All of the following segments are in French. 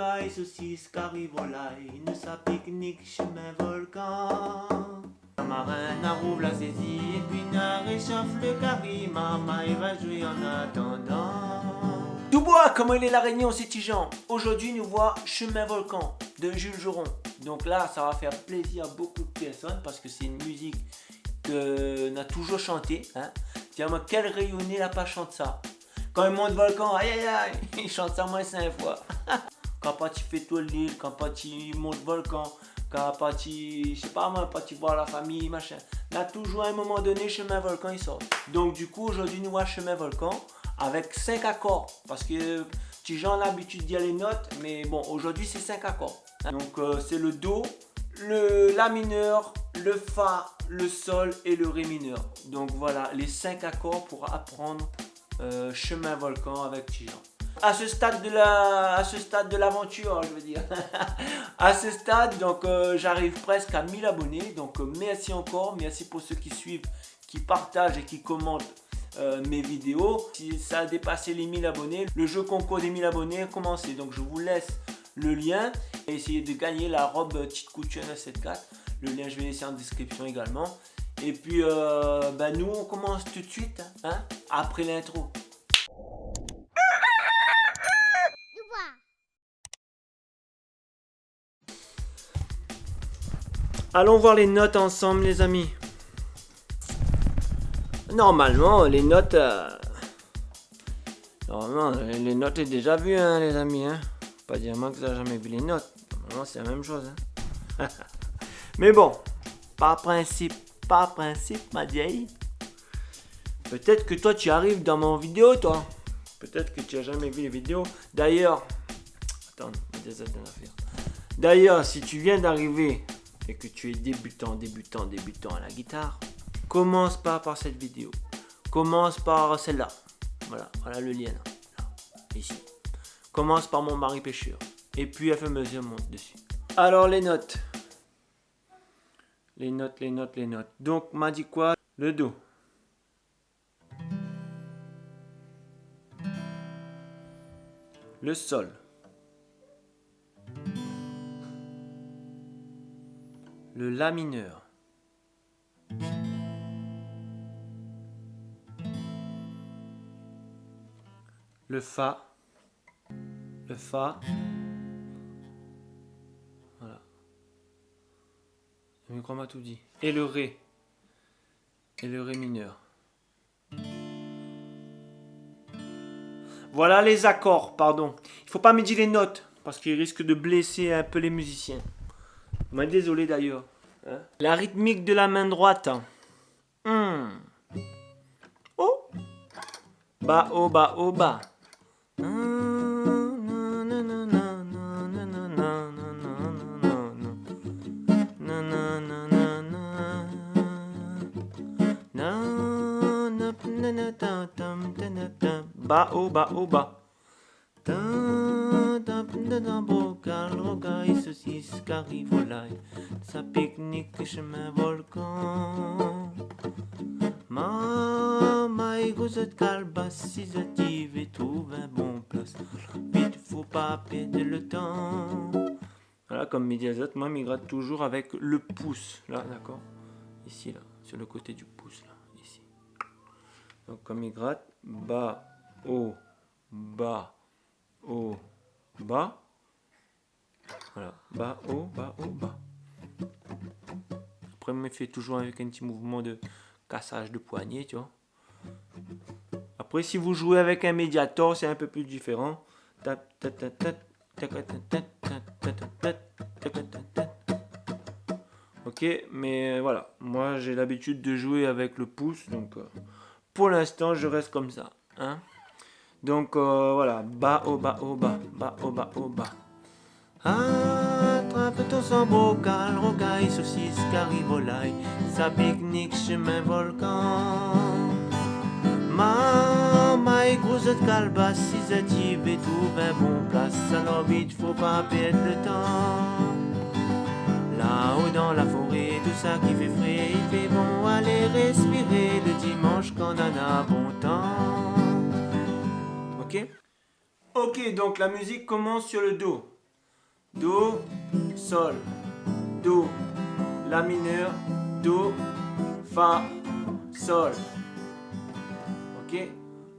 rocaille, saucisse, carry, volaille, nous ça pique-nique, chemin, volcan. Un marin rouvre la saisie, et puis n'a réchauffe le carry, maman il va jouer en attendant. Dubois, comment il est la Réunion, c'est Tijan? Aujourd'hui, nous voit Chemin Volcan de Jules Joron. Donc là, ça va faire plaisir à beaucoup de personnes parce que c'est une musique qu'on a toujours chanté. Hein. Tiens-moi, quel rayonné n'a pas chanté ça? Quand il monte Volcan, aïe aïe aïe, il chante ça moins cinq fois. quand pas tu fais tout l'île, quand pas tu montes Volcan, quand pas tu, je sais pas moi, pas tu vois la famille, machin. Là, toujours à un moment donné, Chemin Volcan, il sort. Donc du coup, aujourd'hui, nous voit Chemin Volcan avec 5 accords. Parce que tu gens l'habitude d'y les notes, mais bon, aujourd'hui c'est 5 accords. Donc euh, c'est le Do, le La mineur, le Fa, le Sol et le Ré mineur. Donc voilà, les 5 accords pour apprendre euh, Chemin Volcan avec Tijan. À ce stade de la, à ce stade de l'aventure, je veux dire. à ce stade, donc euh, j'arrive presque à 1000 abonnés. Donc merci encore, merci pour ceux qui suivent, qui partagent et qui commentent euh, mes vidéos. Si ça a dépassé les 1000 abonnés, le jeu concours des 1000 abonnés a commencé. Donc je vous laisse le lien et essayez de gagner la robe petite couture 974. Le lien je vais laisser en description également. Et puis euh, bah, nous on commence tout de suite hein, après l'intro. Allons voir les notes ensemble les amis. Normalement, les notes... Euh, normalement, les notes est déjà vues, hein, les amis. Hein. Pas dire moi que ça jamais vu les notes. Normalement, c'est la même chose. Hein. Mais bon, par principe, par principe, ma vieille. Peut-être que toi, tu arrives dans mon vidéo, toi. Peut-être que tu as jamais vu les vidéos. D'ailleurs, attends, D'ailleurs, si tu viens d'arriver et que tu es débutant, débutant, débutant à la guitare, Commence pas par cette vidéo. Commence par celle-là. Voilà, voilà le lien là. ici. Commence par mon mari pêcheur. Et puis à fur mesure monte dessus. Alors les notes. Les notes, les notes, les notes. Donc m'a dit quoi? Le Do. Le Sol. Le La mineur. le Fa, le Fa, voilà. Le micro m'a tout dit. Et le Ré, et le Ré mineur. Voilà les accords, pardon. Il faut pas me dire les notes, parce qu'il risque de blesser un peu les musiciens. Moi, désolé d'ailleurs. Hein. La rythmique de la main droite. Hmm. Oh. Bas, haut, bas, haut, bas. Ba au bas au bas. Bocal, rocaille, saucisse, carry, volaille, sa pique-nique, chemin, volcan. Mama, égouzette, calebasse, cisative et trouve un bon place. Vite, faut pas perdre le temps. Voilà, comme médiazote, moi, migrate toujours avec le pouce, là, d'accord? Ici, là, sur le côté du pouce, là, ici. Donc, comme il gratte, bas, haut, bas, haut, bas. Voilà, bas, haut, bas, haut, bas. Après, me fait toujours avec un petit mouvement de cassage de poignet, tu vois. Après, si vous jouez avec un médiator, c'est un peu plus différent. Ok, mais voilà, moi j'ai l'habitude de jouer avec le pouce, donc pour l'instant je reste comme ça. Hein donc euh, voilà, bas, au bas, au bas, bas, au bas, au bas. Attrape ton sang bocal, rocaille, saucisse, carry, volaille, sa pique-nique, chemin, volcan. Ma, et grosse calebasse, si et tout, ben bon place, alors vite, faut pas perdre le temps. Là-haut dans la forêt, tout ça qui fait frais, il fait bon aller respirer le dimanche quand on a bon temps. Ok? Ok, donc la musique commence sur le Do. Do, Sol, Do, La mineur, Do, Fa, Sol. Ok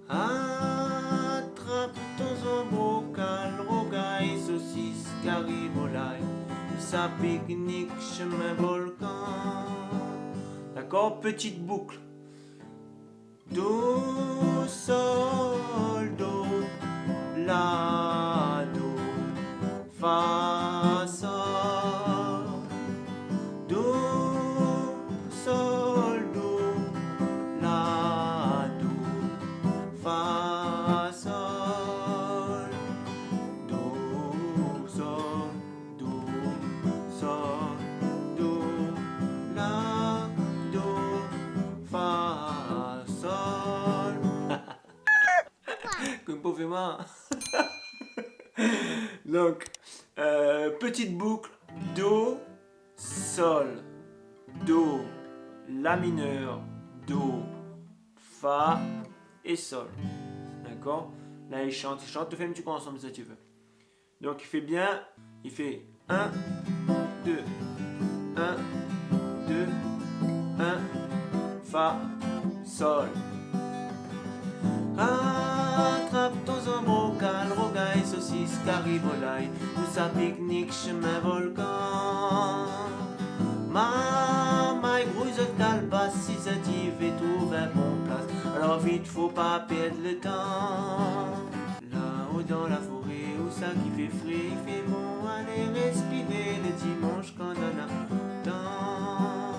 Attrape ton bocal, rogaille, saucisse, caribolaille, sa pique-nique, chemin volcan. D'accord Petite boucle. Do, sol, do, la, Donc, euh, petite boucle. Do, sol, do, la mineur, do, fa et sol. D'accord? Là, il chante, il chante. Tu fais un petit coup ensemble si tu veux. Donc, il fait bien. Il fait 1, 2, 1, 2, 1, fa, sol. Attrape zombrocal, rogaille, saucisse, caribolaille, ou sa pique-nique, chemin volcan. Calebasse, si ça t'y fait trouver un bon place. Alors vite, faut pas perdre le temps. Là-haut dans la forêt, où ça qui fait frais, il fait bon, aller respirer le dimanche quand on a temps.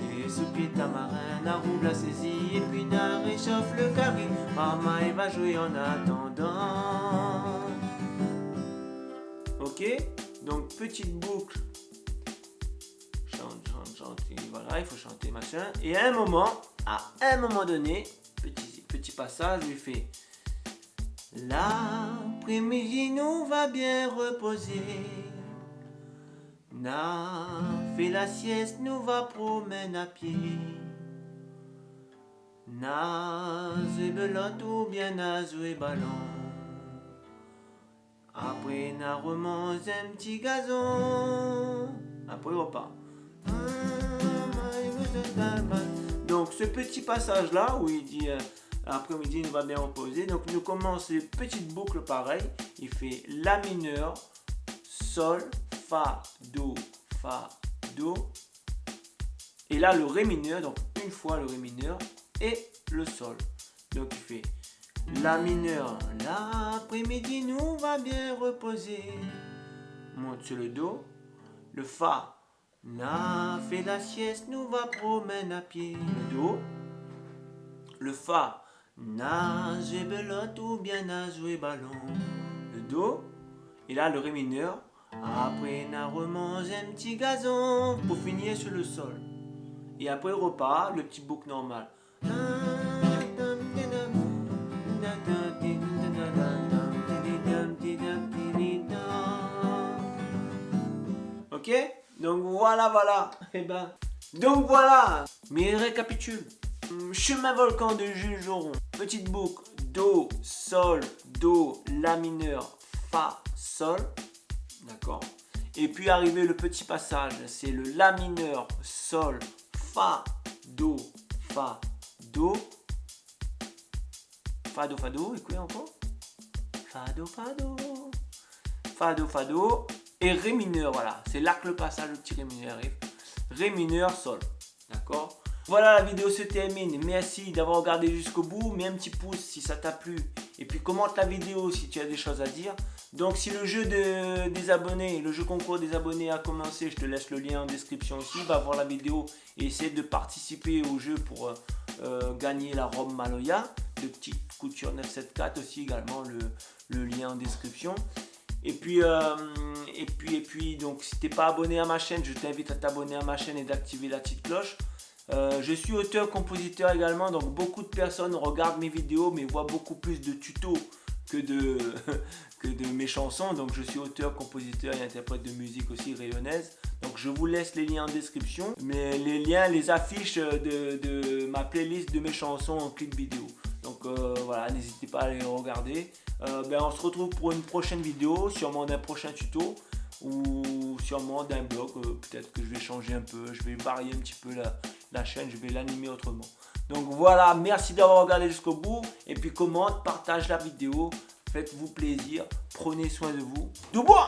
Des sous-pieds tamarins, la roule la saisie, et puis n'a réchauffe le carré. Maman, elle va jouer en attendant. Ok? Donc, petite boucle. Chante, chante, chante, voilà, il faut chanter, machin. Et à un moment, à un moment donné, petit, petit passage, il fait L'après-midi nous va bien reposer. Na fait la sieste, nous va promener à pied. Na belote ou bien na jouer ballon. Après na un petit gazon. Après repas. Donc ce petit passage là où il dit euh, après-midi il va bien reposer. Donc nous commence les petites boucles pareilles. Il fait La mineur, Sol, Fa, Do, Fa, Do. Et là le Ré mineur, donc une fois le Ré mineur et le Sol. Donc il fait La mineur, l'après-midi nous va bien reposer. Monte sur le Do. Le Fa, Na fait la sieste, nous va promener à pied. Le Do. Le Fa, Na j'ai belote ou bien na jouer ballon. Le Do. Et là le Ré mineur. Après na remange un petit gazon pour finir sur le Sol. Et après repart, le petit boucle normal. Ok Donc voilà, voilà. Et ben, donc voilà. Mais récapitule. Chemin volcan de Jules Joron. Petite boucle. Do, Sol, Do, La mineur, Fa, Sol. D'accord Et puis arrivé le petit passage. C'est le La mineur, Sol, Fa, Do, Fa, Do. Fa, Do, Fa, Do. Quoi encore Fa, Do, Fa, Do. Fa, Do, Fa, Do. Et Ré mineur, voilà. C'est là que le passage, le petit Ré mineur arrive. Ré mineur, Sol. D'accord? Voilà, la vidéo se termine. Merci d'avoir regardé jusqu'au bout. Mets un petit pouce si ça t'a plu. Et puis commente la vidéo si tu as des choses à dire. Donc si le jeu de, des abonnés, le jeu concours des abonnés a commencé, je te laisse le lien en description aussi. Va voir la vidéo et essaie de participer au jeu pour euh, euh, gagner la robe Maloya de petite couture 974 aussi également le, le lien en description. Et puis, euh, et puis, et puis, donc si t'es pas abonné à ma chaîne, je t'invite à t'abonner à ma chaîne et d'activer la petite cloche. Euh, je suis auteur-compositeur également, donc beaucoup de personnes regardent mes vidéos mais voient beaucoup plus de tutos que de, que de mes chansons. Donc je suis auteur, compositeur et interprète de musique aussi rayonnaise. Donc je vous laisse les liens en description, mais les liens, les affiches de, de ma playlist de mes chansons en clip vidéo. Donc euh, voilà, n'hésitez pas à les regarder. Euh, ben, on se retrouve pour une prochaine vidéo, sûrement d'un prochain tuto. ou sûrement d'un bloc. Euh, peut-être que je vais changer un peu, je vais varier un petit peu la, la chaîne, je vais l'animer autrement. Donc voilà, merci d'avoir regardé jusqu'au bout. Et puis commente, partage la vidéo. Faites-vous plaisir. Prenez soin de vous. Du bois